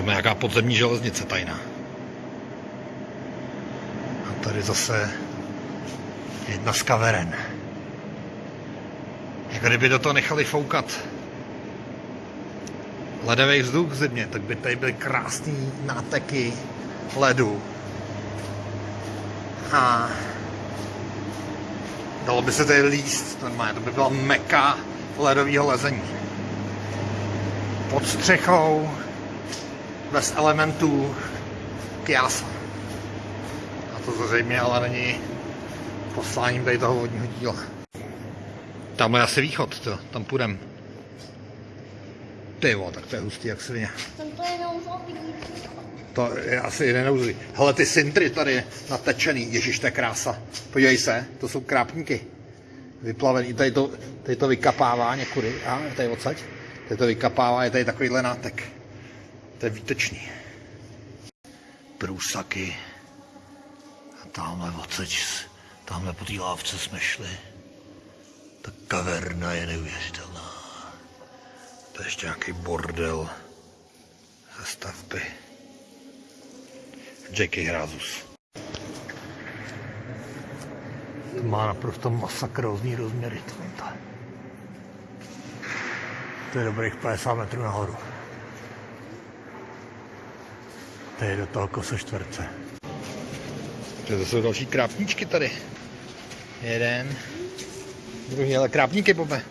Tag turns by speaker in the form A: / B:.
A: Tam je nějaká podzemní železnice tajná. A tady zase jedna z kaveren. Jak kdyby do toho nechali foukat ledový vzduch zimě, tak by tady byly krásný náteky ledu. A dalo by se tady líst normálně, to by byla meka ledového lezení. Pod střechou, bez elementů, kjása. A to zřejmě ale není posláním tady toho vodního díla. Tam je asi východ, to, tam půjdem. Ty jo, tak to je hustý jak svině.
B: To je nouzový.
A: To je asi jeden neuzlý. Hele, ty sintry tady natečený, ježiš, to je krása. Podívej se, to jsou krápníky. Vyplavený, tady to, tady to vykapává někudy. A tady odsaď. Tady to vykapává, je tady takovýhle nátek. To je výtečný. Průsaky. A tamhle odsaď, tamhle po té lávce jsme šli. Ta kaverna je neuvěřitelná. To je ještě nějaký bordel ze stavby. Jackie Hrázus. To má naprosto masakrózní rozměry. To je dobrých 50 metrů nahoru. To je do toho kose čtverce. To jsou další krápníčky tady. Jeden, druhý, ale krápníky, Bobe.